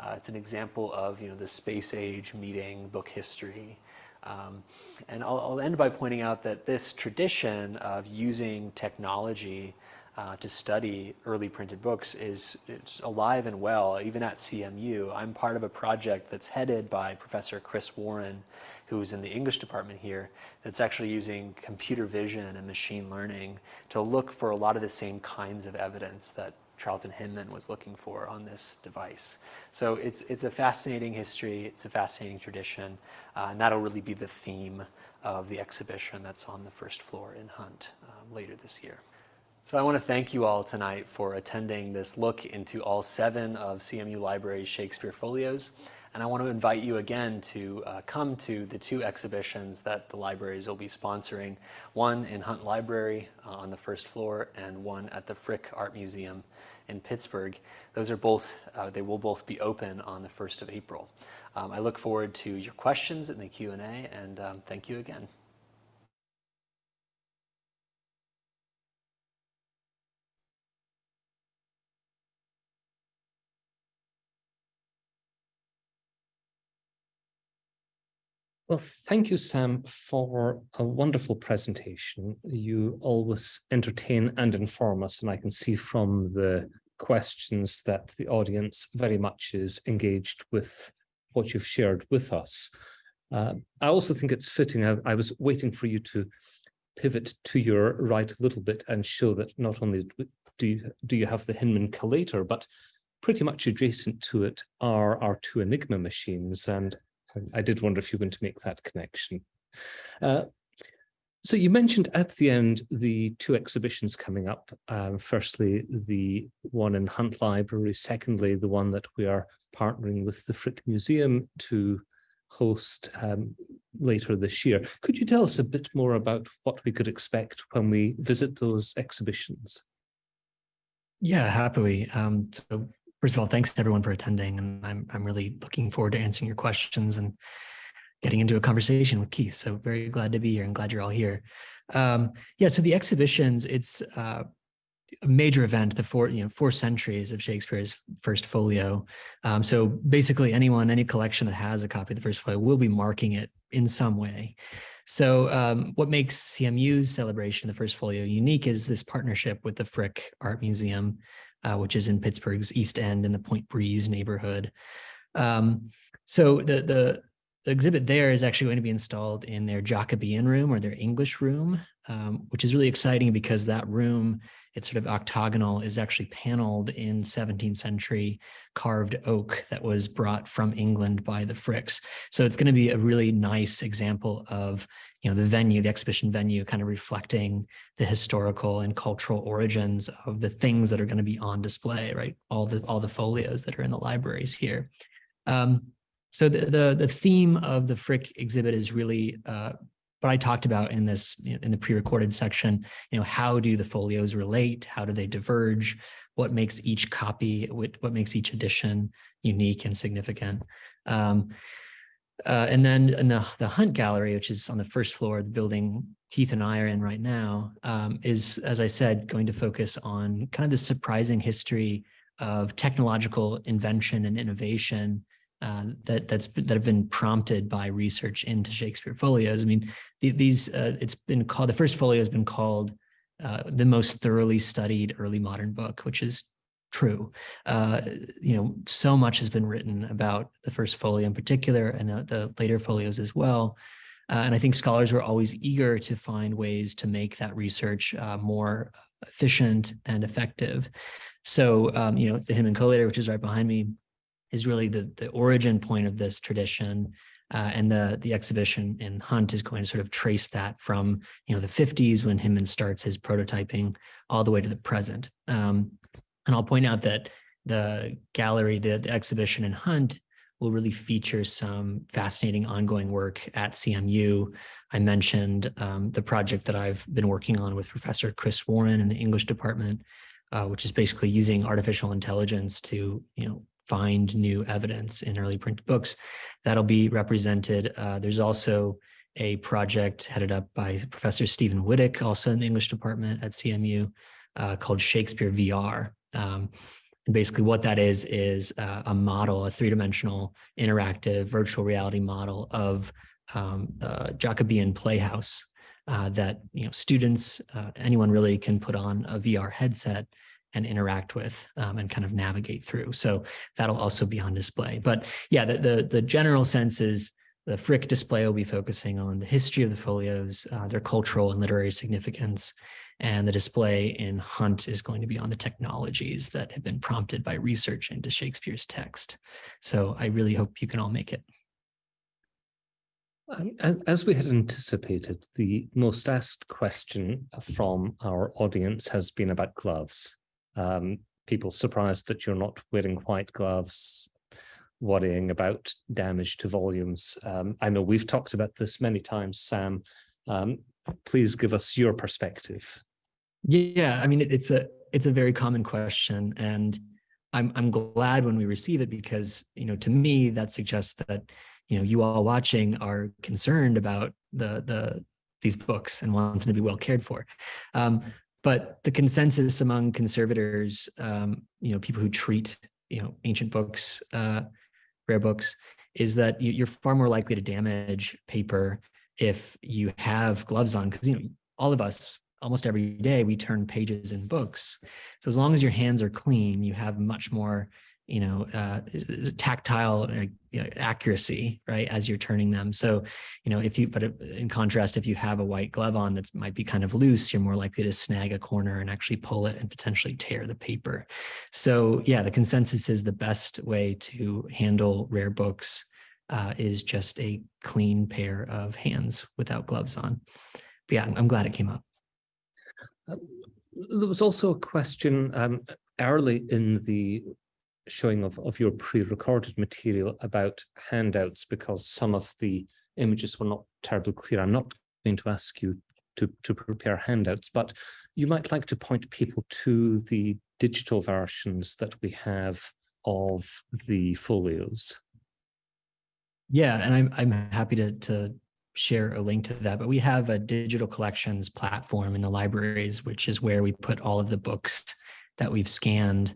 Uh, it's an example of you know the space age meeting book history. Um, and I'll, I'll, end by pointing out that this tradition of using technology uh, to study early printed books is alive and well, even at CMU. I'm part of a project that's headed by Professor Chris Warren, who's in the English department here, that's actually using computer vision and machine learning to look for a lot of the same kinds of evidence that Charlton Hinman was looking for on this device. So it's, it's a fascinating history, it's a fascinating tradition, uh, and that'll really be the theme of the exhibition that's on the first floor in Hunt um, later this year. So I want to thank you all tonight for attending this look into all seven of CMU Library's Shakespeare folios. And I want to invite you again to uh, come to the two exhibitions that the libraries will be sponsoring, one in Hunt Library uh, on the first floor and one at the Frick Art Museum in Pittsburgh. Those are both, uh, they will both be open on the 1st of April. Um, I look forward to your questions in the Q&A and um, thank you again. Well, thank you, Sam, for a wonderful presentation. You always entertain and inform us, and I can see from the questions that the audience very much is engaged with what you've shared with us. Uh, I also think it's fitting, I, I, was waiting for you to pivot to your right a little bit and show that not only do you, do you have the Hinman collator, but pretty much adjacent to it are our two Enigma machines. And I did wonder if you were going to make that connection. Uh, so you mentioned at the end the two exhibitions coming up. Um, firstly, the one in Hunt Library. Secondly, the one that we are partnering with the Frick Museum to host um, later this year. Could you tell us a bit more about what we could expect when we visit those exhibitions? Yeah, happily. Um, so first of all, thanks to everyone for attending. And I'm, I'm really looking forward to answering your questions and getting into a conversation with Keith. So very glad to be here and glad you're all here. Um, yeah, so the exhibitions, it's uh, a major event, the four, you know, four centuries of Shakespeare's first folio. Um, so basically anyone, any collection that has a copy of the first folio will be marking it in some way. So um, what makes CMU's celebration of the first folio unique is this partnership with the Frick Art Museum, uh, which is in Pittsburgh's East End in the Point Breeze neighborhood. Um, so the, the, the exhibit there is actually going to be installed in their Jacobean room or their English room, um, which is really exciting because that room, it's sort of octagonal, is actually paneled in 17th century carved oak that was brought from England by the Fricks. So it's going to be a really nice example of, you know, the venue, the exhibition venue, kind of reflecting the historical and cultural origins of the things that are going to be on display, right? All the all the folios that are in the libraries here. Um, so the, the, the theme of the Frick exhibit is really uh, what I talked about in this in the pre-recorded section. You know, how do the folios relate? How do they diverge? What makes each copy? What, what makes each edition unique and significant? Um, uh, and then in the, the Hunt Gallery, which is on the first floor of the building Keith and I are in right now, um, is, as I said, going to focus on kind of the surprising history of technological invention and innovation uh, that that's that have been prompted by research into Shakespeare folios. I mean, the, these uh, it's been called the first folio has been called uh, the most thoroughly studied early modern book, which is true. Uh, you know, so much has been written about the first folio in particular, and the, the later folios as well. Uh, and I think scholars were always eager to find ways to make that research more efficient and effective. So, um, you know, the Hinman Collator, which is right behind me, is really the, the origin point of this tradition. Uh, and the, the exhibition in Hunt is going to sort of trace that from, you know, the 50s when Hinman starts his prototyping all the way to the present. Um, and I'll point out that the gallery, the, the exhibition in Hunt will really feature some fascinating ongoing work at CMU. I mentioned um, the project that I've been working on with Professor Chris Warren in the English department, uh, which is basically using artificial intelligence to, you know, find new evidence in early print books. That'll be represented. Uh, there's also a project headed up by Professor Stephen Wittek, also in the English department at CMU, uh, called Shakespeare VR. Um, and basically what that is, is uh, a model, a three-dimensional interactive virtual reality model of um, Jacobean playhouse uh, that you know students, uh, anyone really can put on a VR headset and interact with um, and kind of navigate through. So that'll also be on display. But yeah, the, the, the general sense is the Frick display will be focusing on the history of the folios, uh, their cultural and literary significance, and the display in Hunt is going to be on the technologies that have been prompted by research into Shakespeare's text. So I really hope you can all make it. As we had anticipated, the most asked question from our audience has been about gloves. Um, people surprised that you're not wearing white gloves, worrying about damage to volumes. Um, I know we've talked about this many times, Sam. Um, please give us your perspective. Yeah, I mean, it's a it's a very common question, and I'm I'm glad when we receive it because you know to me that suggests that you know you all watching are concerned about the the these books and want them to be well cared for. Um, but the consensus among conservators, um, you know, people who treat you know ancient books, uh, rare books, is that you, are far more likely to damage paper if you have gloves on because you know all of us almost every day we turn pages in books. So as long as your hands are clean, you have much more, you know, uh, tactile uh, you know, accuracy, right, as you're turning them. So, you know, if you, but in contrast, if you have a white glove on that might be kind of loose, you're more likely to snag a corner and actually pull it and potentially tear the paper. So yeah, the consensus is the best way to handle rare books uh, is just a clean pair of hands without gloves on. But yeah, I'm glad it came up. Uh, there was also a question um, early in the showing of, of your pre-recorded material about handouts because some of the images were not terribly clear. I'm not going to ask you to, to prepare handouts, but you might like to point people to the digital versions that we have of the folios. Yeah, and I'm I'm happy to to share a link to that, but we have a digital collections platform in the libraries, which is where we put all of the books that we've scanned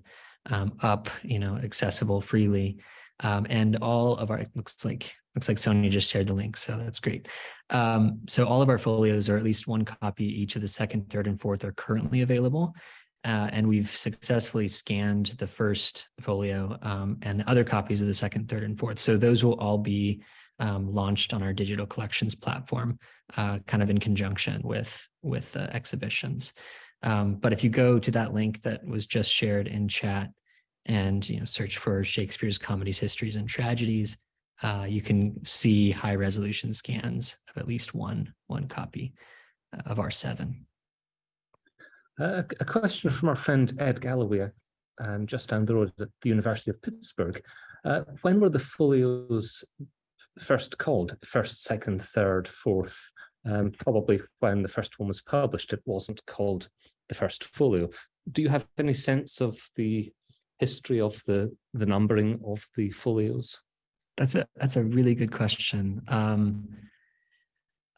um, up, you know, accessible freely. Um, and all of our, looks like, looks like Sonia just shared the link, so that's great. Um, so all of our folios, or at least one copy each of the second, third, and fourth are currently available. Uh, and we've successfully scanned the first folio um, and the other copies of the second, third, and fourth. So those will all be um, launched on our digital collections platform, uh, kind of in conjunction with with uh, exhibitions. Um, but if you go to that link that was just shared in chat and you know search for Shakespeare's comedies, histories, and tragedies, uh, you can see high resolution scans of at least one one copy of our seven. Uh, a question from our friend Ed Galloway, um, just down the road at the University of Pittsburgh. Uh, when were the folios first called first, second, third, fourth. Um, probably when the first one was published, it wasn't called the first folio. Do you have any sense of the history of the the numbering of the folios? That's a that's a really good question. Um,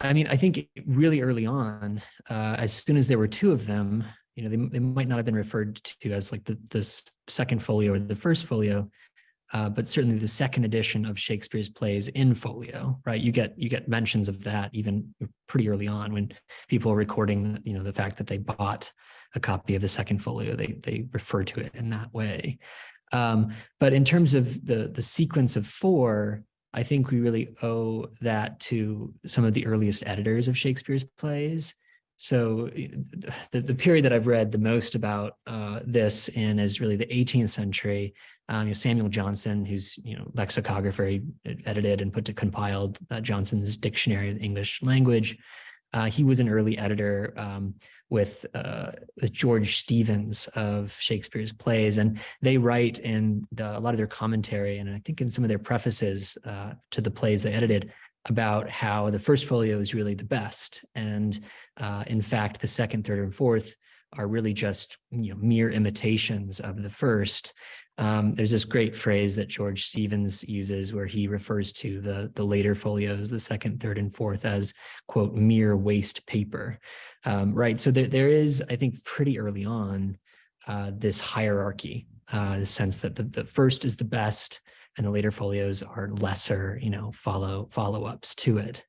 I mean, I think really early on, uh, as soon as there were two of them, you know, they, they might not have been referred to as like the, the second folio or the first folio, uh, but certainly the second edition of Shakespeare's plays in folio, right? You get you get mentions of that even pretty early on when people are recording, you know, the fact that they bought a copy of the second folio, they they refer to it in that way. Um, but in terms of the the sequence of four, I think we really owe that to some of the earliest editors of Shakespeare's plays. So the, the period that I've read the most about uh, this in is really the 18th century um, you know, Samuel Johnson, who's you know lexicographer, he edited and put to compiled uh, Johnson's Dictionary of the English Language. Uh, he was an early editor um, with, uh, with George Steevens of Shakespeare's plays, and they write in the, a lot of their commentary, and I think in some of their prefaces uh, to the plays they edited about how the first folio is really the best, and uh, in fact, the second, third, and fourth are really just you know mere imitations of the first um, there's this great phrase that George Steevens uses where he refers to the, the later folios, the second, third, and fourth as, quote, mere waste paper, um, right? So there, there is, I think, pretty early on, uh, this hierarchy, uh, the sense that the, the first is the best and the later folios are lesser, you know, follow follow-ups to it.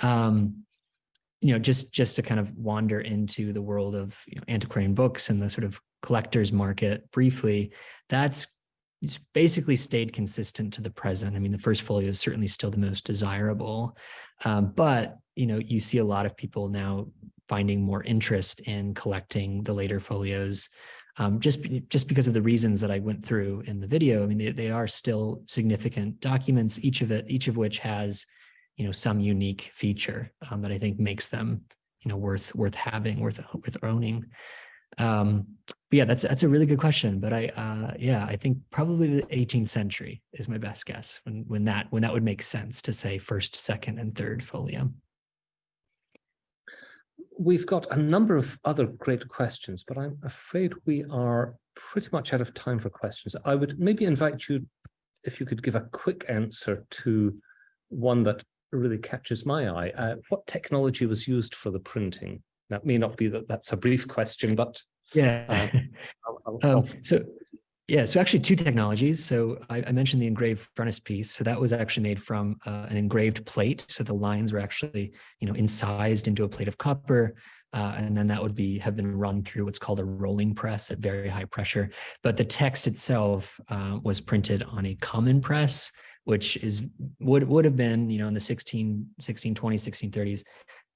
Um, you know, just just to kind of wander into the world of you know, antiquarian books and the sort of collector's market briefly, that's basically stayed consistent to the present. I mean, the first folio is certainly still the most desirable, um, but you know, you see a lot of people now finding more interest in collecting the later folios, um, just just because of the reasons that I went through in the video. I mean, they, they are still significant documents, each of it, each of which has you know, some unique feature um, that I think makes them, you know, worth worth having, worth worth owning. Um, but yeah, that's that's a really good question. But I, uh, yeah, I think probably the 18th century is my best guess when when that when that would make sense to say first, second, and third folio. We've got a number of other great questions, but I'm afraid we are pretty much out of time for questions. I would maybe invite you, if you could give a quick answer to one that really catches my eye. Uh, what technology was used for the printing? That may not be that that's a brief question, but yeah. Uh, I'll, I'll, um, so yeah, so actually two technologies. So I, I, mentioned the engraved frontispiece. So that was actually made from uh, an engraved plate. So the lines were actually, you know, incised into a plate of copper. Uh, and then that would be have been run through what's called a rolling press at very high pressure. But the text itself uh, was printed on a common press, which is would would have been, you know, in the 16, 1620s, 1630s,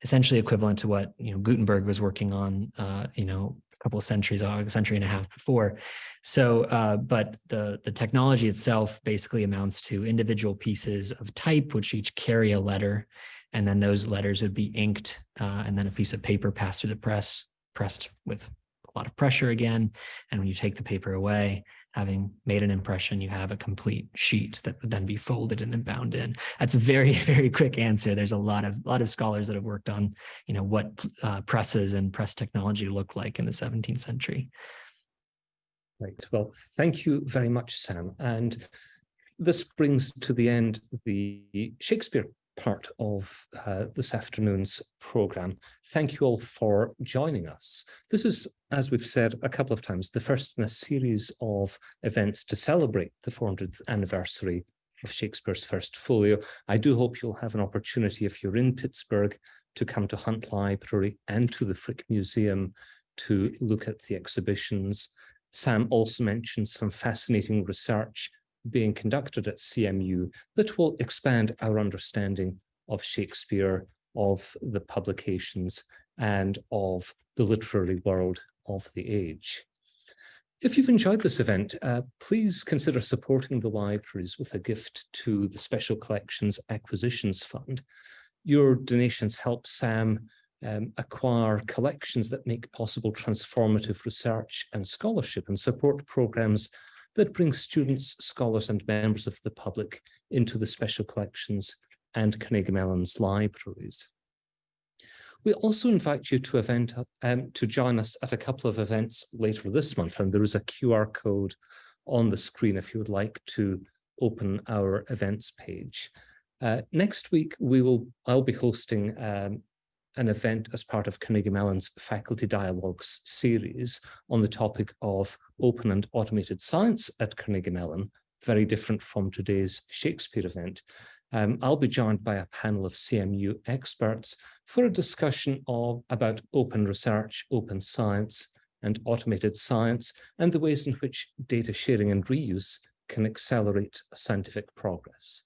essentially equivalent to what you know Gutenberg was working on, uh, you know, a couple of centuries, a century and a half before. So, uh, but the the technology itself basically amounts to individual pieces of type, which each carry a letter, and then those letters would be inked, uh, and then a piece of paper passed through the press, pressed with a lot of pressure again, and when you take the paper away, having made an impression, you have a complete sheet that would then be folded and then bound in. That's a very, very quick answer. There's a lot of lot of scholars that have worked on, you know, what uh, presses and press technology looked like in the 17th century. Right. Well, thank you very much, Sam. And this brings to the end the Shakespeare part of uh, this afternoon's programme. Thank you all for joining us. This is, as we've said a couple of times, the first in a series of events to celebrate the 400th anniversary of Shakespeare's first folio. I do hope you'll have an opportunity if you're in Pittsburgh to come to Hunt Library and to the Frick Museum to look at the exhibitions. Sam also mentioned some fascinating research being conducted at CMU that will expand our understanding of Shakespeare, of the publications, and of the literary world of the age. If you've enjoyed this event, uh, please consider supporting the libraries with a gift to the Special Collections Acquisitions Fund. Your donations help Sam um, acquire collections that make possible transformative research and scholarship and support programs that brings students, scholars and members of the public into the special collections and Carnegie Mellon's libraries. We also invite you to event um, to join us at a couple of events later this month, and there is a QR code on the screen if you would like to open our events page. Uh, next week, we will I'll be hosting um, an event as part of Carnegie Mellon's Faculty Dialogues series on the topic of open and automated science at Carnegie Mellon, very different from today's Shakespeare event. Um, I'll be joined by a panel of CMU experts for a discussion of about open research, open science, and automated science, and the ways in which data sharing and reuse can accelerate scientific progress.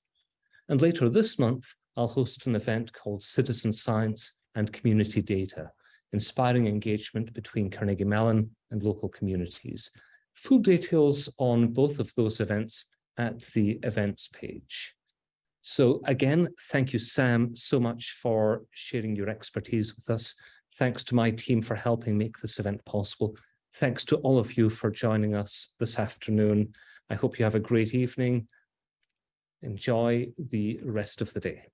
And later this month, I'll host an event called Citizen Science and community data, inspiring engagement between Carnegie Mellon and local communities. Full details on both of those events at the events page. So again, thank you, Sam, so much for sharing your expertise with us. Thanks to my team for helping make this event possible. Thanks to all of you for joining us this afternoon. I hope you have a great evening. Enjoy the rest of the day.